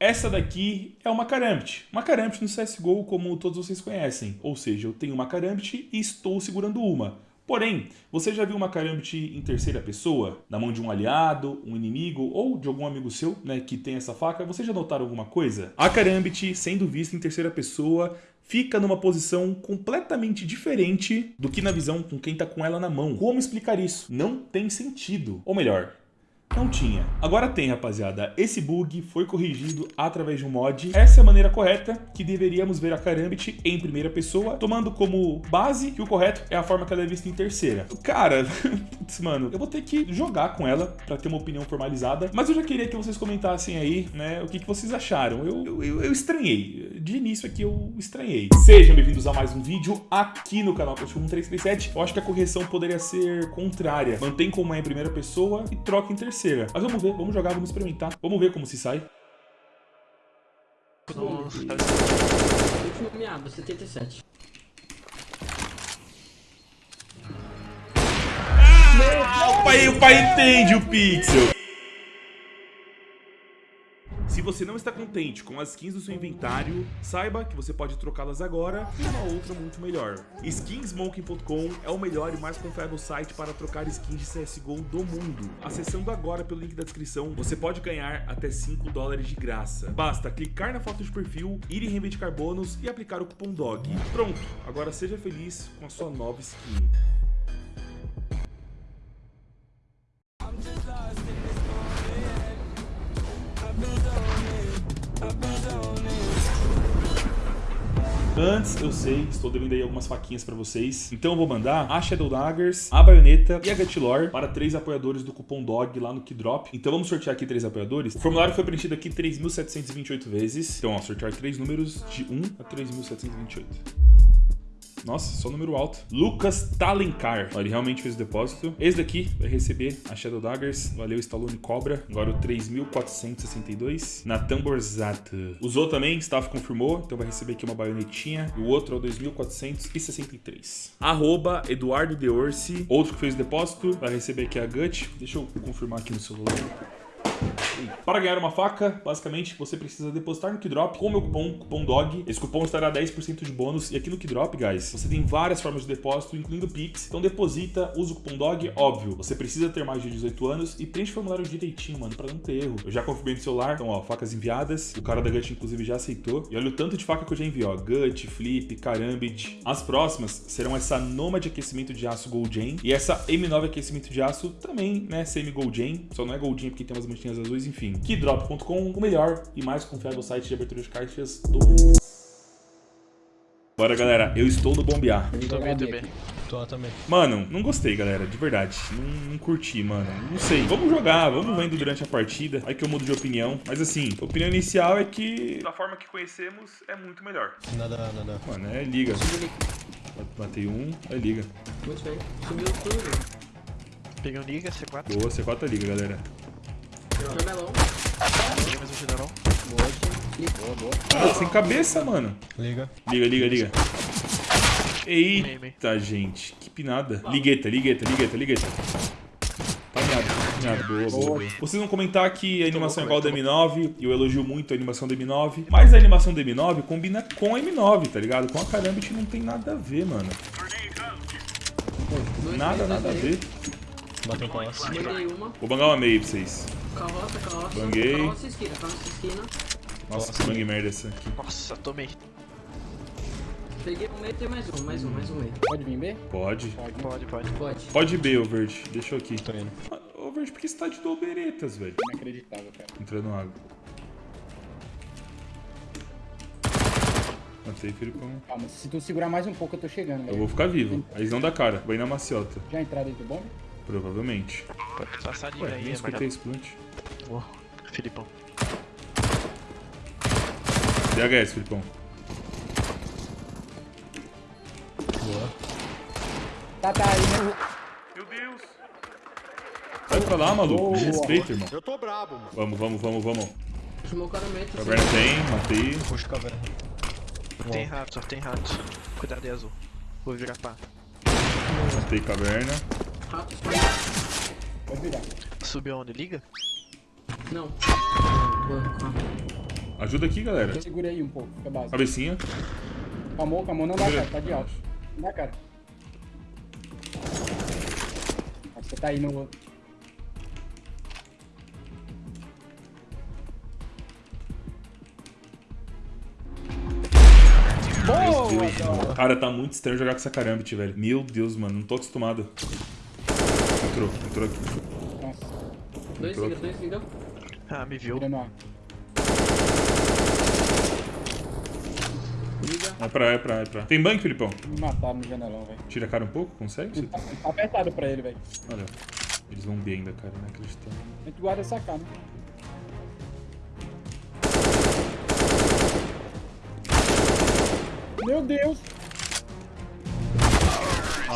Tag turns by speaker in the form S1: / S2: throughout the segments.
S1: Essa daqui é uma Karambit. Uma Karambit no CSGO como todos vocês conhecem. Ou seja, eu tenho uma Karambit e estou segurando uma. Porém, você já viu uma Karambit em terceira pessoa? Na mão de um aliado, um inimigo ou de algum amigo seu né, que tem essa faca? Você já notaram alguma coisa? A Karambit, sendo vista em terceira pessoa, fica numa posição completamente diferente do que na visão com quem tá com ela na mão. Como explicar isso? Não tem sentido. Ou melhor, não tinha. Agora tem, rapaziada. Esse bug foi corrigido através de um mod. Essa é a maneira correta que deveríamos ver a Karambit em primeira pessoa, tomando como base que o correto é a forma que ela é vista em terceira. Cara, putz, mano, eu vou ter que jogar com ela pra ter uma opinião formalizada, mas eu já queria que vocês comentassem aí, né, o que, que vocês acharam. Eu, eu, eu, estranhei. De início aqui eu estranhei. Sejam bem-vindos a mais um vídeo aqui no canal Post 1337. Eu acho que a correção poderia ser contrária. Mantém como é em primeira pessoa e troca em terceira terceira. Mas vamos ver, vamos jogar, vamos experimentar. Vamos ver como se sai.
S2: Nossa, Último meado, 77.
S1: Ah, o pai, o pai entende o pixel. Você não está contente com as skins do seu inventário, saiba que você pode trocá-las agora por uma outra muito melhor. Skinsmoking.com é o melhor e mais confiável site para trocar skins de CSGO do mundo. Acessando agora pelo link da descrição, você pode ganhar até 5 dólares de graça. Basta clicar na foto de perfil, ir em reivindicar bônus e aplicar o cupom DOG. Pronto, agora seja feliz com a sua nova skin. Antes, eu sei, estou devendo aí algumas faquinhas pra vocês. Então eu vou mandar a Shadow Daggers, a Baioneta e a Gatilor para três apoiadores do cupom DOG lá no Kidrop. Então vamos sortear aqui três apoiadores. O formulário foi preenchido aqui 3.728 vezes. Então, ó, sortear três números de 1 a 3.728. Nossa, só número alto. Lucas Talencar. Ele realmente fez o depósito. Esse daqui vai receber a Shadow Daggers. Valeu, Stallone Cobra. Agora o 3.462. Natan Borzato. Usou também, staff confirmou. Então vai receber aqui uma baionetinha. E o outro é o 2.463. Arroba Eduardo Deorsi. Outro que fez o depósito. Vai receber aqui a Gut. Deixa eu confirmar aqui no celular. Para ganhar uma faca, basicamente, você precisa depositar no Kidrop com o meu cupom, cupom DOG. Esse cupom estará 10% de bônus. E aqui no Kidrop, guys, você tem várias formas de depósito, incluindo Pix. Então deposita, usa o cupom DOG, óbvio. Você precisa ter mais de 18 anos e preenche o formulário direitinho, mano, para não ter erro. Eu já confirmei no celular, então, ó, facas enviadas. O cara da Gut, inclusive, já aceitou. E olha o tanto de faca que eu já enviei, ó. Gut, Flip, Karambit. As próximas serão essa Noma de aquecimento de aço Gold e essa M9 aquecimento de aço também, né, semi-Gold Só não é Gold porque tem umas manchinhas azuis, enfim. Keydrop.com, o melhor e mais confiável site de abertura de caixas do mundo. Bora, galera. Eu estou no bombear.
S3: Também, também. Tô também.
S1: Mano, não gostei, galera. De verdade. Não, não, curti, mano. Não sei. Vamos jogar, vamos vendo durante a partida. Aí que eu mudo de opinião. Mas assim, a opinião inicial é que da forma que conhecemos é muito melhor.
S3: Nada, nada.
S1: Mano, é liga. Matei um, é liga.
S2: Muito bem. Sumiu tudo.
S3: Peguei um liga, C4.
S1: Boa, C4 é liga, galera.
S2: Jamelão.
S3: Peguei mais um general.
S2: Boa, boa.
S1: Ah, sem cabeça, mano.
S3: Liga.
S1: Liga, liga, liga. Eita, gente. Que pinada. Ligueta, ligueta, ligueta, ligueta. Miado. Boa, boa. Vocês vão comentar que a animação é igual da M9, e eu elogio muito a animação da M9, mas a animação da M9 combina com a M9, tá ligado? Com a Karambit não tem nada a ver, mano. Nada, nada a ver.
S3: Bateu um.
S2: Banguei uma.
S1: Vou bangar uma meio pra vocês.
S2: Carroça, carroça.
S1: Banguei.
S2: Carroça esquina, carroça esquina.
S1: Nossa, que bang merda essa aqui.
S3: Nossa, tomei.
S2: Peguei um meio, tem mais um, mais um, mais um meio.
S4: Pode vir B?
S1: Pode.
S3: Pode, pode.
S2: Pode.
S1: Pode B, ô verde. Deixa eu aqui.
S3: Tô indo.
S1: Ô verde, por que você tá de doberetas, velho?
S4: Inacreditável, cara.
S1: Entrando água. Matei, Filipão.
S4: Calma, se tu segurar mais um pouco, eu tô chegando,
S1: Eu
S4: velho.
S1: vou ficar vivo. Aí não dá cara. Vou ir na maciota.
S4: Já entrar dentro do bombe?
S1: Provavelmente.
S3: Pode passar liga
S1: Ué,
S3: aí,
S1: nem
S3: é
S1: escutei esse plant.
S3: Boa. Filipão.
S1: DHS, Filipão.
S3: Boa.
S4: Tá, tá aí, né?
S1: Meu Deus! Vai pra lá, maluco. Me respeita, irmão.
S5: Eu tô brabo, mano.
S1: Vamos, vamos, vamos, vamos.
S2: Meio. assim.
S1: Caverna tem, matei.
S3: Puxa caverna. Tem rato, só tem rato. Cuidado aí, azul. Vou virar pá.
S1: Matei caverna.
S4: Pode virar.
S3: Subiu onde? Liga?
S2: Não.
S1: Ajuda aqui, galera.
S4: Segura aí um pouco, fica básico.
S1: Cabecinha.
S4: Calmou, calmou, não dá cara, tá de alto. Não dá cara. Acho que você tá aí no outro. Boa!
S1: Cara, tá muito estranho jogar com essa carambit, velho. Meu Deus, mano. Não tô acostumado. Entrou, entrou aqui.
S4: Nossa,
S2: Dois liga, dois liga.
S3: Ah, me viu.
S4: vira no ar.
S2: Liga.
S1: É pra, é pra, é pra. Tem banco, Filipão?
S4: Me mataram no janelão, velho.
S1: Tira a cara um pouco, consegue?
S4: Tá tá apertado pra ele, velho.
S1: Olha, eles vão B ainda, cara. Não acreditando.
S4: A gente guarda essa cara. Meu Deus!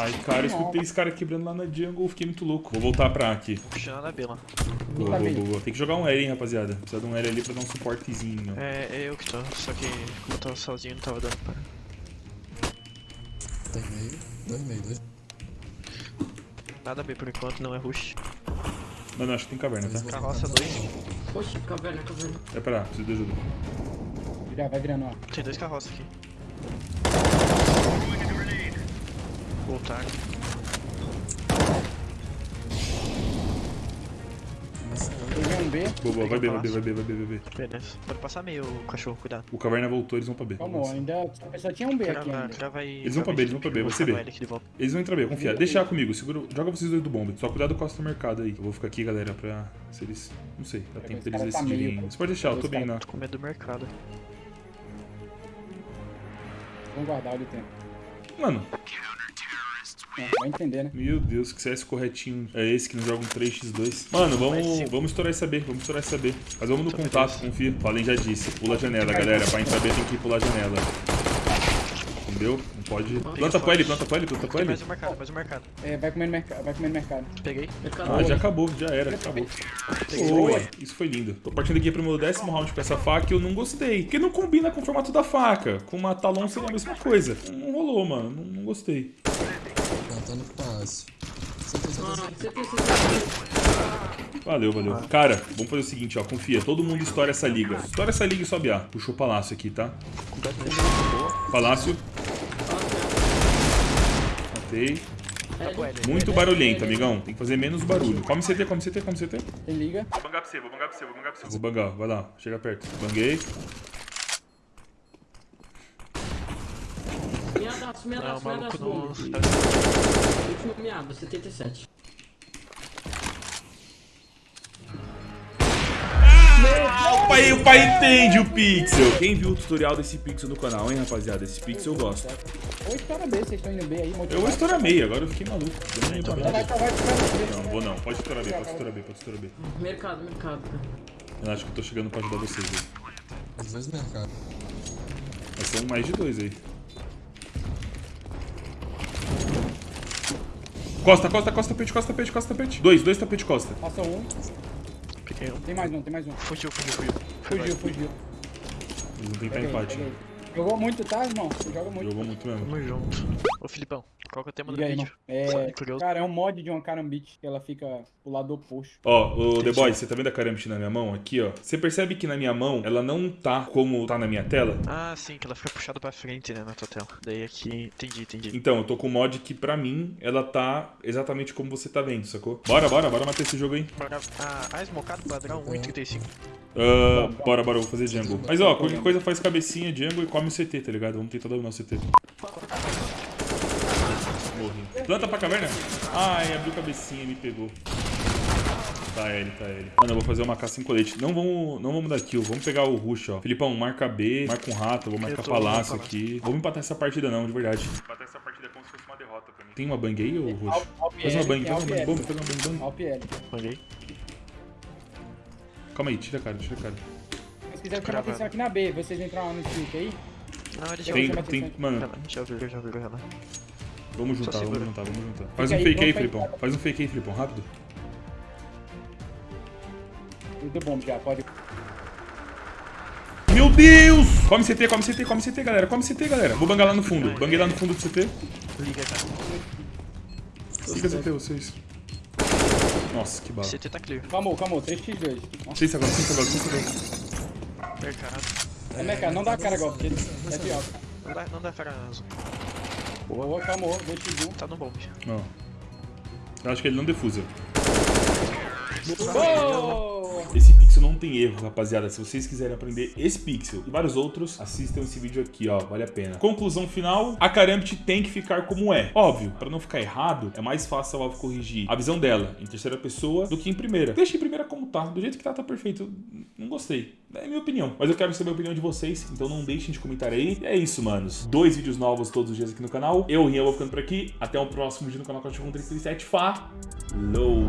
S1: Ai, cara, eu escutei esse cara quebrando lá na jungle. Fiquei muito louco. Vou voltar pra A aqui.
S3: Puxando a B lá.
S1: Boa,
S4: Tá
S1: boa, boa. Tem que jogar um L, hein, rapaziada. Precisa de um L ali pra dar um suportezinho.
S3: É, é eu que tô, só que como eu tava sozinho não tava dando pra.
S5: Tem meio, dois meio, dois.
S3: Nada B por enquanto, não é rush.
S1: Não, não, acho que tem caverna, tá?
S3: Carroça 2.
S2: Oxe, caverna, caverna.
S1: É pra A, preciso de ajuda.
S4: Vira, vai virando, ó.
S3: Tem dois carroças aqui. Voltar.
S4: Um B.
S1: Boa, boa. Vai B, vai B, vai B, vai B, vai B.
S3: Beleza. Pode passar meio, cachorro, cuidado.
S1: O caverna voltou, eles vão pra B.
S4: Calma, ainda só tinha um B aqui ainda.
S3: crava aí.
S1: Eles vão pra B, eles vão pra B, vai ser B. Eles vão entrar B, confia. Deixa comigo, segura. Joga vocês dois do bomb. Só cuidado com o Costa Mercado aí. Eu vou ficar aqui, galera, pra. Se eles. Não sei, dá tempo
S4: esse
S1: deles
S4: tá
S1: decidirem. Você pode deixar, eu tô bem na.
S3: Tô com medo do mercado.
S4: Vamos guardar o tempo.
S1: Mano,
S4: É, vai entender, né?
S1: meu Deus, que CS corretinho é esse que não joga um 3x2. Mano, vamos, vamos estourar essa B, vamos estourar essa B. Mas vamos no contato, confia. Falem já disse. Pula a janela, galera. Pra entrar B tem que pular a janela. Entendeu? Não pode. Planta pra ele, planta pra ele, planta pra
S3: Tem
S1: ele.
S3: mais um mercado, mais um mercado.
S4: É, vai comendo mercado, vai comendo mercado.
S3: Peguei.
S2: Mercado.
S1: Ah, já acabou, já era, acabou. Boa, isso foi lindo. Tô partindo aqui pro meu décimo round com essa faca e eu não gostei. Porque não combina com o formato da faca. Com uma talão seria a mesma coisa. Não rolou, mano. Não, não gostei.
S5: Fácil. Você tem
S2: Ah.
S1: Valeu, valeu. Cara, vamos fazer o seguinte, ó. Confia. Todo mundo estoura essa liga. Estoura essa liga e sobe A. Puxou o palácio aqui, tá? Palácio. Matei.
S3: Tá.
S1: Muito barulhento, amigão. Tem que fazer menos barulho. Come CT, come CT, come CT.
S4: Liga.
S1: Vou bangar pra você, vou bangar pra você, vou bangar pra você. Vou bangar, vai lá. Chega perto. Banguei.
S2: Miadaço,
S3: Não,
S2: miadaço,
S3: o maluco
S2: miadaço.
S3: não.
S2: bomba. Último miado, 77.
S1: O pai, o pai entende o pixel. Quem viu o tutorial desse pixel no canal, hein, rapaziada? Esse pixel eu gosto.
S4: Ou estoura B, vocês estão indo B aí, motivado.
S1: Eu vou estourar meio, agora eu fiquei maluco. Eu
S4: Vai, vai, vai, vai, vai.
S1: Não, vou não. Pode estourar B, pode estourar B, pode estourar B.
S2: Mercado, mercado.
S1: Eu acho que eu tô chegando pra ajudar vocês aí.
S5: Os dois mercados.
S1: Mas são mais de dois aí. Costa, costa, costa, tapete, costa, tapete, costa, tapete. Dois, dois tapete, costa.
S4: Passou um.
S3: Peguei um.
S4: Tem mais um, tem mais um.
S3: Fugiu, fugiu, fugiu.
S4: Fugiu, fugiu.
S1: Vão tentar
S4: Peguei,
S1: empate.
S4: Jogou muito, tá, irmão? Você joga muito.
S1: Jogou muito mesmo.
S3: Tamo junto. Ô Filipão, qual que é o tema do
S4: E aí, irmão?
S3: vídeo?
S4: É, cara, é um mod de uma carambit que ela fica pro lado oposto.
S1: Ó, o The Boy, você tá vendo a Karambit na minha mão? Aqui, ó. Você percebe que na minha mão, ela não tá como tá na minha tela?
S3: Ah, sim, que ela fica puxada pra frente, né, na tua tela. Daí aqui, entendi, entendi.
S1: Então, eu tô com um mod que pra mim, ela tá exatamente como você tá vendo, sacou? Bora, bora, bora matar esse jogo aí.
S3: Bora- Ah, ah, esmocado padrão 1,35.
S1: Ah, bora, bora, eu vou fazer jungle. Mas ó, qualquer coisa faz cabecinha, jungle e come o CT, tá ligado? Vamos tentar dominar o CT. Planta pra caverna? Ai, abriu cabecinha e me pegou. Tá ele, tá ele. Mano, eu vou fazer uma caça em colete. Não vamos, não vamos dar kill, vamos pegar o rush, ó. Filipão, marca B, marca um rato, eu vou marcar
S3: Eu
S1: palácio aqui. Vamos empatar essa partida não, de verdade. Empatar essa partida é como se fosse uma derrota pra mim. Tem uma bang aí, ô rush? Faz uma bang, faz uma bang, faz uma bang, bang.
S4: APL.
S3: Manguei.
S1: Calma aí, tira a cara, tira a cara.
S4: Se quiser
S3: Cravado.
S4: atenção aqui na B, vocês entraram no tilt aí.
S3: Não, ele já
S1: Tem, tem, mano,
S3: Já viu, já viu, já viu.
S1: Vamos juntar, vamos juntar, vamos juntar. Faz um
S4: aí,
S1: fake aí,
S4: vamos
S1: Filipão. Faz um fake aí, Filipão, rápido.
S4: Muito bom já, pode.
S1: Meu Deus! Come CT, come CT, come CT, galera. Come CT, galera. Vou bangar lá no fundo. Banguei lá no fundo do CT.
S3: Liga.
S1: Liga CT, vocês. Nossa, que bala.
S3: CT tá clear.
S4: Calmou, calmou, 3x2. Nossa,
S1: Licença agora, licença agora, licença agora.
S3: Mercado.
S4: É mercado, não dá cara porque
S5: Avançando,
S4: é alto.
S3: Não dá, não dá cara azul.
S4: Boa, calmou, 2x1.
S3: Tá no bomb.
S1: Ó. Eu acho que ele não defusa.
S4: Boa!
S1: Esse pixel não tem erro, rapaziada. Se vocês quiserem aprender esse pixel e vários outros, assistam esse vídeo aqui, ó. Vale a pena. Conclusão final, a Karambit tem que ficar como é. Óbvio, pra não ficar errado, é mais fácil a Valve corrigir a visão dela em terceira pessoa do que em primeira. Deixa em primeira tá. Do jeito que tá, tá perfeito. Não gostei. É minha opinião. Mas eu quero saber a opinião de vocês, então não deixem de comentar aí. E é isso, manos. Dois vídeos novos todos os dias aqui no canal. Eu, Rian, vou ficando por aqui. Até o próximo vídeo no canal Cachorro 37. Falou!